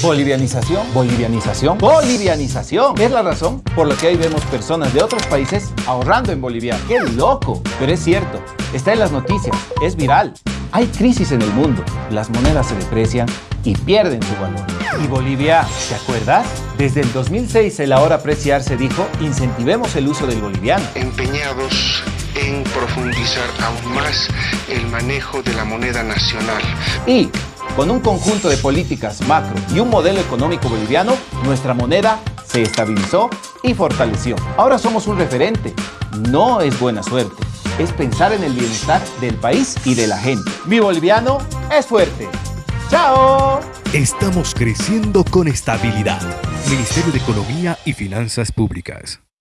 Bolivianización, bolivianización, bolivianización. Es la razón por la que hoy vemos personas de otros países ahorrando en Bolivia. ¡Qué loco! Pero es cierto, está en las noticias, es viral. Hay crisis en el mundo, las monedas se deprecian y pierden su valor. Y Bolivia, ¿te acuerdas? Desde el 2006 el ahora apreciarse dijo, incentivemos el uso del boliviano. Empeñados en profundizar aún más el manejo de la moneda nacional. Y con un conjunto de políticas macro y un modelo económico boliviano, nuestra moneda se estabilizó y fortaleció. Ahora somos un referente. No es buena suerte, es pensar en el bienestar del país y de la gente. Mi boliviano es fuerte. ¡Chao! Estamos creciendo con estabilidad. Ministerio de Economía y Finanzas Públicas.